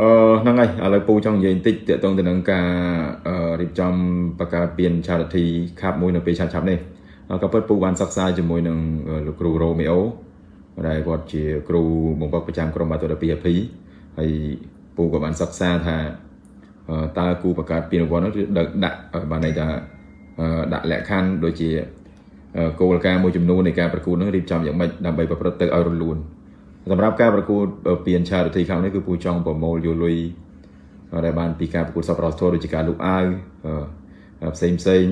អឺហ្នឹងហើយឥឡូវពូចង់និយាយបន្តិចទាក់ទងទៅនឹងការរៀបចំបង្កើតពៀន charity ខាប់មួយនៅពេលឆាប់ឆាប់នេះក៏ពិតពូបានសិក្សាជាមួយនឹងលោកគ្រូរ៉ូមីអូដែលគាត់ជាគ្រូបង្វឹកប្រចាំក្រុមបាតុ12 AP ហើយពូក៏បានសិក្សាថាតើគូបង្កើតពានរង្វាន់នោះគឺដាក់បានន័យថាដាក់លក្ខខណ្ឌដូចជាគោលការណ៍មួយចំនួននៃការប្រកួតនោះរៀបចំយ៉ាងម៉េចដើម្បីប្រព្រឹត្តទៅឲ្យរលូន សម្រាប់ការប្រកួតពាន charity ខាងនេះគឺពូចង់ប្រមូលយកលុយដែលបានពីការប្រកួតសប្បុរសធម៌ដូចជាការលូកអាវផ្សេងផ្សេង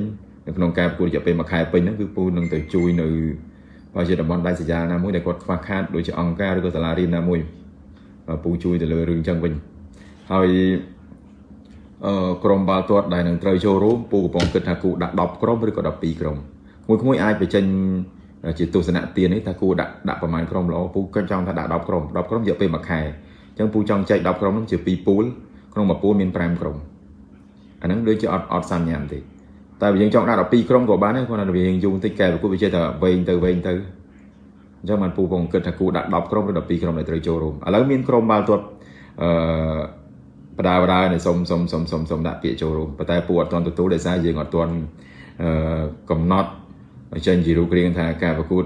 នៅក្នុងការប្រកួតរយៈពេលមួយខែពេញហ្នឹងគឺពូនឹងទៅជួយនៅបើជាតំបន់ដាច់ស្រយាលណាមួយដែលគាត់ខ្វះខាតដូចជាអង្គការឬក៏សាលារៀនណាមួយពូជួយទៅលើរឿងចឹងវិញហើយអឺក្រុមបាល់ទាត់ដែលនឹងត្រូវចូលរួមពូកំពុងគិតថាគូដាក់10ក្រុមឬក៏12ក្រុមមួយមួយអាចបញ្ចេញ ជាទស្សនៈទាននេះថាគួរដាក់ដាក់ប្រមាណក្រុមល្អពូក៏ចង់ថាដាក់10ក្រុម10ក្រុមរយៈពេលមួយខែអញ្ចឹងពូចង់ចែក10ក្រុមនោះជា2ពូលក្នុងមួយពូលមាន5ក្រុមអាហ្នឹងដូចជាអត់អត់សាមញ៉ាំទេតែបើយើងចង់ដាក់12ក្រុមក៏បានដែរគាត់ថាវាយើងយូរបន្តិចកែប្រគួតវាចេះតែវែងទៅវែងទៅអញ្ចឹងបានពូពងគិតថាគូដាក់10ក្រុមឬ12ក្រុមដែលត្រូវចូលរួមឥឡូវមានក្រុមបាល់ទាត់អឺបដាបដានៃសុំសុំសុំសុំសុំដាក់ពាក្យចូលរួមប៉ុន្តែពូអត់ទាន់ទទួលដោយសារយើងអត់ទាន់អឺកំណត់ ចេញជារូបរាងថាការប្រកួត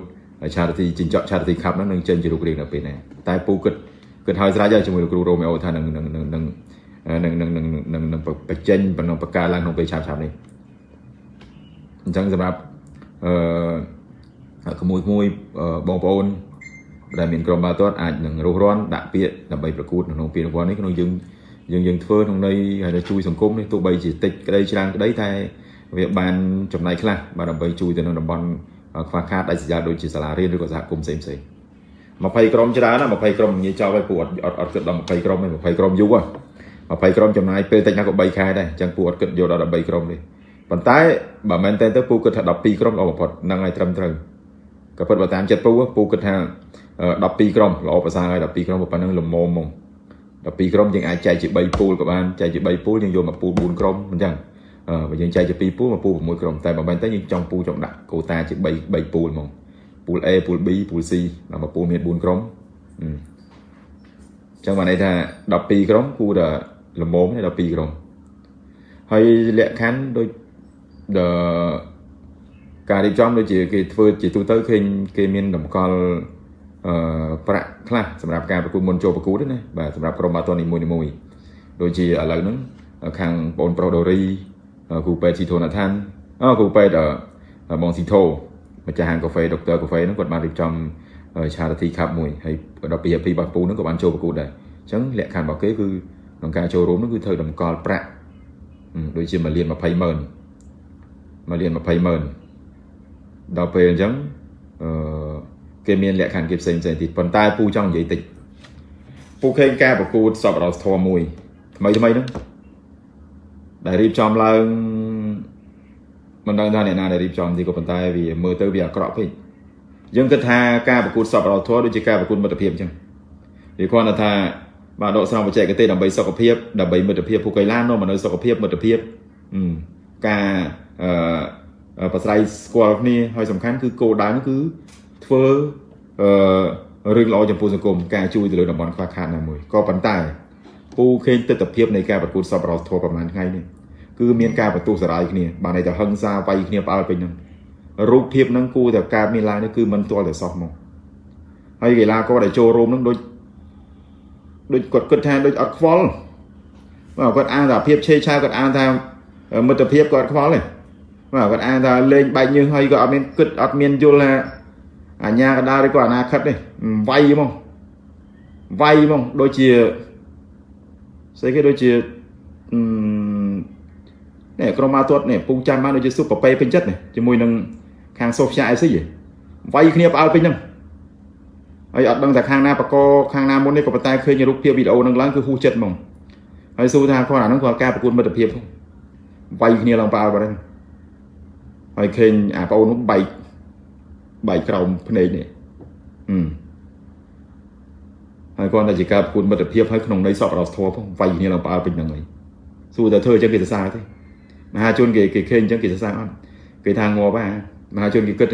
charity ចិញ្ចក់ charity cup ហ្នឹងនឹងចេញជារូបរាងនៅពេលណាតែពូគិតគិតហើយស្រេចហើយជាមួយលោកគ្រូរ៉ូមេអូថានឹងនឹងនឹងនឹងនឹងនឹងនឹងនឹងបញ្ចេញបំណងបកការឡើងក្នុងពេលឆាប់ឆាប់នេះអញ្ចឹងសម្រាប់អឺក្មួយក្មួយបងប្អូនដែលមានក្រុមបាល់ទាត់អាចនឹងរស់រាន់ដាក់ពាក្យដើម្បីប្រកួតក្នុងពានរង្វាន់នេះក្នុងយើងយើងយើងធ្វើក្នុងន័យហើយជួយសង្គមនេះទោះបីជាតិចក្តីច្រើនក្តីតែ វាបានចំណៃខ្លះបាទដើម្បីជួយទៅនឹងតំបន់ខ្វះខាតដាច់ស្រយាលដូចជាសាលារៀនឬក៏សហគមន៍ផ្សេងផ្សេង20ក្រុមច្រើនណា20ក្រុមនិយាយចោលឲ្យពួកអត់អត់គិតដល់20ក្រុមទេ20ក្រុមយូរ20ក្រុមចំណាយពេលតិចណាស់ក៏3ខែដែរអញ្ចឹងពួកអត់គិតយកដល់13ក្រុមទេប៉ុន្តែបើមែនតើទៅពូគិតថា12ក្រុមល្អបំផុតហ្នឹងហើយត្រឹមត្រូវក៏ពិតបើតាមចិត្តពូពូគិតថា12ក្រុមល្អប្រសើរហើយ12ក្រុមប៉ុណ្ណឹងល្មមហ្មង12ក្រុមយើងអាចចែកជា3ពូលក៏បានចែកជា3ពូលយើងយកមកពូល4ក្រុមអញ្ចឹង បើយើងចែកជា2ពូលមកពូល6ក្រុមតែបើមិនតែយើងចង់ពូលចង់ដាក់កូតាជា3 3ពូលហ្មងពូល A ពូល B ពូល C ដល់មកពូលមាន4ក្រុមអញ្ចឹងបានន័យថា12ក្រុមគួរតែល្មមទេ12ក្រុមហើយលក្ខខណ្ឌដូចការរៀបចំដូចជាគេធ្វើជាទូទៅឃើញគេមានតម្កល់អឺប្រាក់ខ្លះសម្រាប់ការប្រកួតមុនចូលប្រកួតណាបាទសម្រាប់ក្រុមបាល់ទាត់នីមួយៗដូចជាឥឡូវហ្នឹងខាងបងប្រុសដូរី គ្រូពេទ្យស៊ីធូណាថានអគ្រូពេទ្យបងស៊ីធូម្ចាស់ហាងកាហ្វេដុកទ័រកាហ្វេហ្នឹងគាត់បានរៀបចំ charity cup មួយហើយដល់ពីពីរបស់ពូហ្នឹងក៏បានចូលប្រកួតដែរអញ្ចឹងលក្ខខណ្ឌរបស់គេគឺក្នុងការចូលរួមហ្នឹងគឺត្រូវតម្កល់ប្រាក់ដូចជាមួយលាន20ម៉ឺនមួយលាន20ម៉ឺនដល់ពេលអញ្ចឹងអឺគេមានលក្ខខណ្ឌគេផ្សេងផ្សេងទៀតប៉ុន្តែពូចង់និយាយតិចពូឃើញការប្រកួតសពរសធម៌មួយថ្មីថ្មីហ្នឹង ដែលរៀបចំឡើងមិនដឹងថាអ្នកណាដែលរៀបចំទីក៏ប៉ុន្តែវាមើលទៅវាអាក្រក់ពេកយើងគិតថាការប្រកួតសពរធម៌ដូចជាការប្រកួតមិត្តភាពអញ្ចឹងវាគ្រាន់តែថាបាទដកស្រង់បច្ចេកទេសដើម្បីសុខភាពដើម្បីមិត្តភាពពួកកីឡានាំមកនៅសុខភាពមិត្តភាពការអឺប្រស្រ័យស្គាល់គ្នាហើយសំខាន់គឺគោលដៅគឺធ្វើអឺរឿងល្អចំពោះសង្គមការជួយទៅលើតំបន់ខ្វះខាតណាមួយក៏ប៉ុន្តែពូឃើញទស្សនវិជ្ជានៃការប្រកួតសពរធម៌ប្រហែលថ្ងៃនេះ គឺមានការបន្ទោសសារាយគ្នាបានន័យថាហឹង្សាវាយគ្នាផ្អើលពេញហ្នឹងរូបភាពហ្នឹងគួរតែកើតមានឡើងនេះគឺមិនទាល់តែសោះមកហើយកីឡាករដែលចូលរួមហ្នឹងដូចដូចគាត់គិតថាដូចអត់ខ្វល់បាទគាត់អានថាភាពឆេឆាវគាត់អានថាមិត្តភាពគាត់ខ្វល់ទេបាទគាត់អានថាលេងបែកញើសហើយក៏អត់មានគិតអត់មានយល់ថាអាញាកដាលឬក៏អនាគតទេវាយហ្មងវាយហ្មងដូចជាស្អីគេដូចជា នេះក្រុមមកទាត់នេះពូចាំបានដូចជាស៊ុបប៉ប៉េពេញចិត្តនេះជាមួយនឹងខាងសូហ្វីយ៉ាអេស៊ីវាយគ្នាផ្អើលពេញហ្នឹងហើយអត់ដឹងថាខាងណាបកខាងណាមុននេះក៏ប៉ុន្តែឃើញរូបភាពវីដេអូហ្នឹងឡើងគឺហួសចិត្តហ្មងហើយសួរថាគាត់អាហ្នឹងគាត់ការប្រកួតមិត្តភាពវាយគ្នាឡើងប៉ាល់បាត់ហ្នឹងហើយឃើញអាប្អូននោះបែកបែកក្រោមភ្នែកនេះហឹមហើយគាត់តែជាការប្រកួតមិត្តភាពហើយក្នុងន័យសពរសធម៌ផងវាយគ្នាឡើងប៉ាល់ពេញហ្នឹងហើយសួរតែធ្វើអញ្ចឹងគេសរសើរទេ មហាជនគេគេឃើញអញ្ចឹងគេសរសើរអត់គេថាងាប់ហ่ามហាជនគេគិត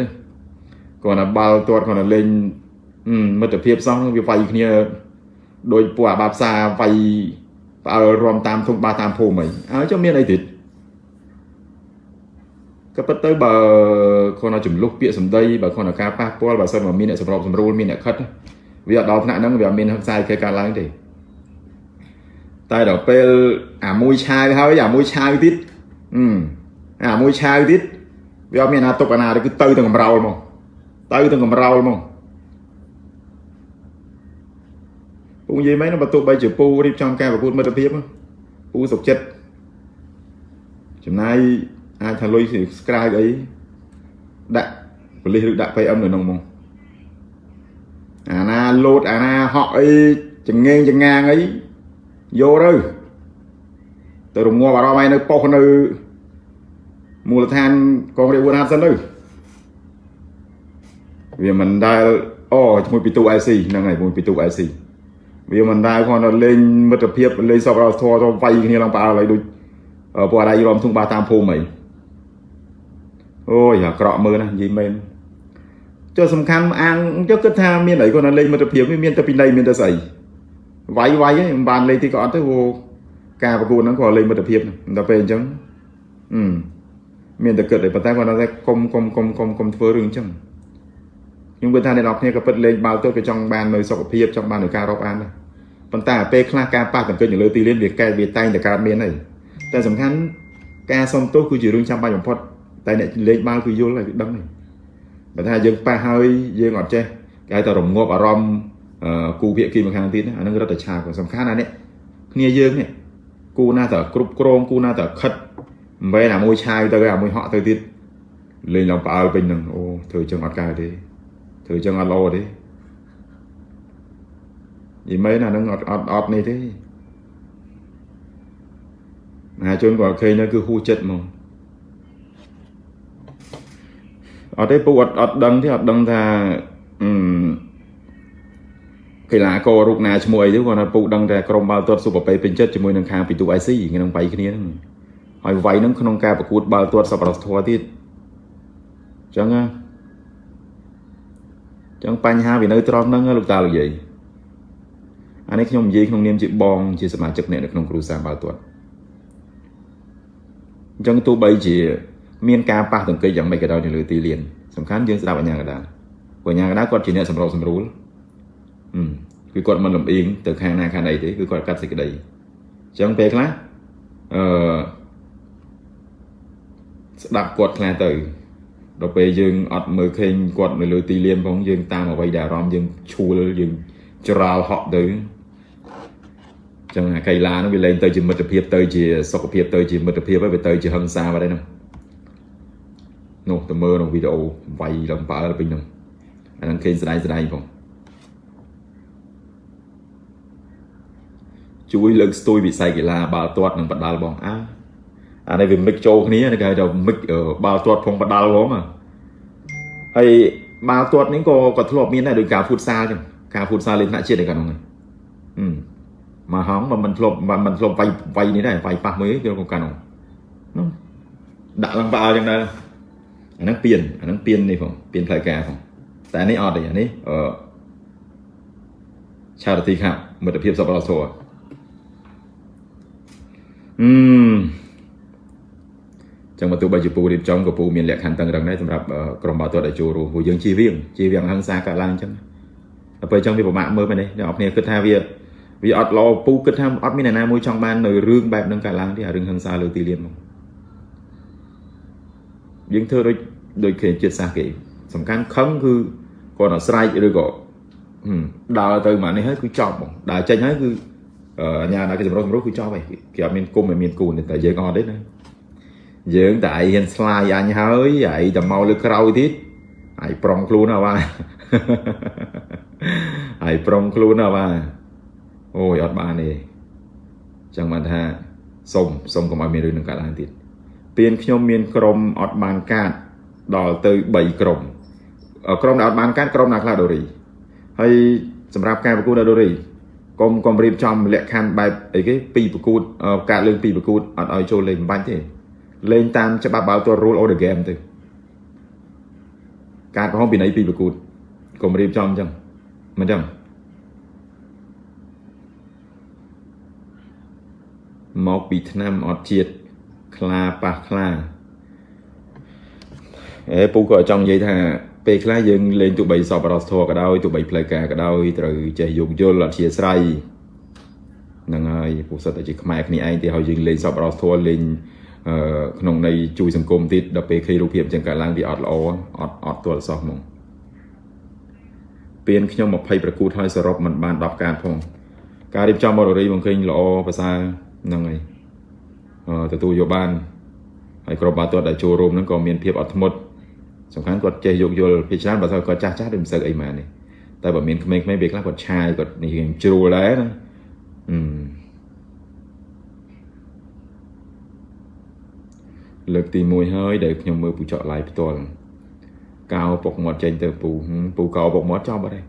គាត់ថាបាល់ទាត់គាត់ថាលេងមិត្តភាពសោះវាវាយគ្នាដោយពួកអាបាផ្សាវាយផ្អើលរំតាមធំបាតាមភូមិអីអើចុះមានអីទៀតក៏ប៉ុន្តែបើគាត់ចំលុះពាក្យសម្ដីបើគាត់ការប៉ះពាល់បើសិនមកមានអ្នកសម្របសម្រួលមានអ្នកខិតវាអត់ដល់ថ្នាក់ហ្នឹងវាអត់មានហឹង្សាគេកើតឡើងទេតែដល់ពេលអាមួយឆាវហើយអាមួយឆាវទៀត អឺអាមួយឆាវទៀតវាអត់មានអាទុកអាណាទេគឺទៅទាំងកំរោលមកទៅទាំងកំរោលមកពូនិយាយមែនបើទោះបីជាពូរៀបចំការប្រកួតមិត្តភាពពូសុខចិត្តចំណាយអាចថាលុយស្ក្រាយអីដាក់ប៉លិសឬដាក់ PM នៅក្នុងមកអាណាលោតអាណាហក់អីចងេងចងាងអីយកទៅទៅរងាប់អារម្មណ៍ឯនៅប៉ុសនៅ មូលដ្ឋានកងរាជអាវុធហត្ថសិនទៅវាមិនដែលអូជាមួយពីទូ IC ហ្នឹងហើយជាមួយពីទូ IC វាមិនដែលគាត់ទៅលេងមិត្តភាពលេងសពរធរទៅវាយគ្នាឡើងផ្អើលហើយដូចពួកអាដៃរំធុងបាតាមភូមិអីអូយអាក្រក់មើលណានិយាយមែនចុះសំខាន់អាងចុះគិតថាមានអីគាត់នៅលេងមិត្តភាពមានតែពីណៃមានតែស្អីវាយវាយហ្នឹងមិនបានលេងទីក៏អត់ទៅព្រោះការប្រកួតហ្នឹងគាត់លេងមិត្តភាពដល់ពេលអញ្ចឹងអឺ មានតែគិតតែប៉ុន្តែគាត់ថាកុំកុំកុំកុំកុំធ្វើរឿងអញ្ចឹងខ្ញុំគិតថាអ្នកនរគ្នាក៏ពិតលេងបាល់ទោះក៏ចង់បាននៅសុខភាពចង់បាននៅការរាប់អានដែរប៉ុន្តែពេលខ្លះការប៉ះទង្គិចនៅលើទីលានវាកែវាតែងតែកើតមានហើយតែសំខាន់ការសុំទោសគឺជារឿងចាំបាច់បំផុតតែអ្នកលេងបាល់គឺយល់ហើយគឺដឹងហើយបើថាយើងប៉ះហើយយើងអត់ចេះគេហៅថារងាប់អារម្មណ៍គូភាគីម្ខាងទៀតអានឹងរត់តែឆាក៏សំខាន់ណានេះគ្នាយើងនេះគូណាតើគ្រប់គ្រងគូណាតើខិត មិនមែនអាមួយឆាយទៅអាមួយហក់ទៅទៀតលេងឡើងផ្អើលពេញនឹងអូធ្វើចឹងអត់កើតទេធ្វើចឹងអត់ល្អទេយីមែនអានឹងអត់អត់អត់នេះទេមហាជនគាត់ឃើញនៅគឺហួចិត្តហ្មងអត់ទេពូអត់អត់ដឹងទេអត់ដឹងថាអឺកីឡាកររូបណាឈ្មោះអីទេគាត់ថាពូដឹងតែក្រុមបាល់ទាត់ស៊ុបប៉េពេញចិត្តជាមួយនឹងខាងពីទូ IC ក្នុងបៃគ្នាហ្នឹង ហើយវាយហ្នឹងក្នុងការប្រកួតបាល់ទាត់សប្បុរសធម៌ទៀតអញ្ចឹងណាចឹងបញ្ហាវានៅត្រង់ហ្នឹងលោកតាលោកយាយអានេះខ្ញុំនិយាយក្នុងនាមជាបងជាសមាជិកអ្នកនៅក្នុងគ្រួសារបាល់ទាត់អញ្ចឹងទោះបីជា មានការប៉ះទង្គិចយ៉ាងម៉េចក៏ដោយនៅលើទីលានសំខាន់យើងស្ដាប់អញ្ញាកដាព្រោះអញ្ញាកដាគាត់ជាអ្នកសម្របសម្រួលគឺគាត់មិនលំអៀងទៅខាងណាខាងណីទេគឺគាត់កាត់សេចក្តីអញ្ចឹងពេលខ្លះអឺ ស្ដាប់គាត់ខ្លះទៅដល់ពេលយើងអត់មើលឃើញគាត់នៅលើទីលានផងយើងតាមអ្វីដែលអារម្មណ៍យើងឈួលយើងច្រាលហក់ទៅចឹងអាកីឡានោះវាលែងទៅជាមិត្តភាពទៅជាសុខភាពទៅជាមិត្តភាពហើយវាទៅជាហិង្សាបាត់ហើយនោះនោះទៅមើលក្នុងវីដេអូវាយឡើងបើពេញនោះអានឹងឃើញស្ដាយស្ដាយផងជួយលើកស្ទួយវិស័យកីឡាបាល់ទាត់និងបដាល់បងអើ អានេះវាមិចចូលគ្នាគេហៅថាមិចបាល់ទាត់ផងបដាល់ហ្មងហើយបាល់ទាត់នេះក៏ក៏ធ្លាប់មានដែរដោយការហ្វូតសាលចឹងការហ្វូតសាលលេងថ្នាក់ជាតិឯកានោះហឹមមកហងមិនធ្លាប់មិនធ្លាប់វាយវាយនេះដែរវាយប៉ះមួយគេក៏កានោះនោះដាក់ឡើងបាល់ចឹងដែរអាហ្នឹងពៀនអាហ្នឹងពៀននេះផងពៀនផ្លូវការផងតែនេះអត់ទេអានេះអឺឆារទីខាប់មិត្តភាពសប្បុរសធម៌អឺ ចឹងបើទោះបីជាពូរៀបចំក៏ពូមានលក្ខខណ្ឌតឹងរឹងដែរសម្រាប់ក្រុមបាល់ទាត់ដែលចូលរួមព្រោះយើងជៀសវាងជៀសវាងហិង្សាកើតឡើងចឹងដល់ពេលចឹងវាពិបាកមើលមែនទេអ្នកនរគ្នាគិតថាវាវាអត់ល្អពូគិតថាអត់មានអ្នកណាមួយចង់បាននៅរឿងបែបហ្នឹងកើតឡើងទេអារឿងហិង្សាលើទីលានមកយើងធ្វើដូចដូចគេចិត្តសាសគេសំខាន់ខឹងគឺគាត់អត់ស្រែកឬក៏ដើរទៅមកនេះហើយគឺចប់បងដើរចេញហើយគឺអញ្ញាដល់គេចម្រុះចម្រុះគឺចប់ហើយគេអត់មានគុំមិនមានគូនតែយើងអត់ទេណា យើងតែឯងហ៊ានស្លាយអញហើយឯងតែមកលើក្រោយទៀតឯងប្រុងខ្លួនអើបាទឯងប្រុងខ្លួនអើបាទអូយអត់បានទេចឹងបានថាសុំសុំកុំឲ្យមានរឿងនឹងកើតឡើងទៀតពៀនខ្ញុំមានក្រុមអត់បានកាតដល់ទៅ3ក្រុមក្រុមដែលអត់បានកាតក្រុមណាខ្លះដូរីហើយសម្រាប់ការប្រកួតដូរីកុំកុំរៀបចំលក្ខខណ្ឌបែបអីគេពីប្រកួតកាតលើកពីប្រកួតអត់ឲ្យចូលលេងមិនបាច់ទេ លេងតាមច្បាប់បាល់ទាត់ rule of the game ទៅការកំហុសពីនៃពីប្រកួតកុំរៀបចំអញ្ចឹងមិនអញ្ចឹងមកពីឆ្នាំអត់ជាតិខ្លាប៉ះខ្លាអេពូក៏ចង់និយាយថាពេលខ្លះយើងលេងទូបីសពរសធរក៏ដោយទូបីផ្លូវការក៏ដោយត្រូវចេះយោគយល់អធិស្ឋានហ្នឹងហើយពូសិតតែជាខ្មែរគ្នាឯងទេហើយយើងលេងសពរសធរលេងអឺ ក្នុងន័យជួយសង្គមទៀតដល់ពេលឃើញរូបភាពអញ្ចឹងកើតឡើងវាអត់ល្អអត់អត់ទាល់សោះហ្មងពៀនខ្ញុំ20ប្រកួតហើយសរុបមិនបាន10កាតផងការរៀបចំបរិរីបង្ឃើញល្អប្រសើរហ្នឹងហើយអឺទទួលយកបានហើយក្រុមបាល់ទាត់ដែលចូលរួមហ្នឹងក៏មានភាពអត់ធ្មត់សំខាន់គាត់ចេះយោគយល់ពីច្រើនបើថាគាត់ចាស់ចាស់ដូចមិនសូវអីម៉ានេះតែបើមានក្មេងៗពេលខ្លះគាត់ឆាយគាត់នេះរៀងជ្រួលដែរណាអឺ លើកទី1ហើយដែលខ្ញុំមើលពូចកឡាយផ្ទាល់កោពុកមាត់ចេញទៅពូពូកោពុកមាត់ចប់អត់ទេ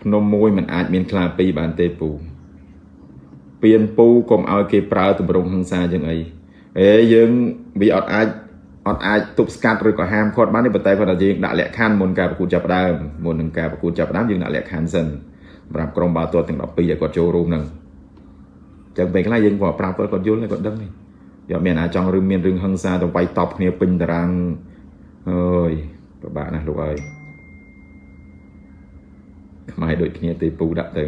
ភ្នំមួយมันអាចមានខ្លាពីរបានទេពូពៀនពូកុំឲ្យគេប្រើតម្រងហិង្សាយ៉ាងអីអេយើងវាអត់អាចអត់អាចទប់ស្កាត់ឬក៏ហាមឃាត់បានទេប៉ុន្តែគាត់ថាយើងដាក់លក្ខខណ្ឌមុនការប្រកួតចាប់ផ្ដើមមុននឹងការប្រកួតចាប់ផ្ដើមយើងដាក់លក្ខខណ្ឌសិនសម្រាប់ក្រុមបាល់ទាត់ទាំង12ដែលគាត់ចូលរួមហ្នឹងអញ្ចឹងពេលខ្លះយើងក៏ប្រាប់គាត់គាត់យល់ហើយគាត់ដឹងហើយ យកមានអាចង់ឬមានរឿងហិង្សាទៅវាយតប់គ្នាពេញតារាងអើយពិបាកណាស់លោកអើយខ្មែរដូចគ្នាទេពូដាក់ទៅ